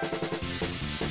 フフフ。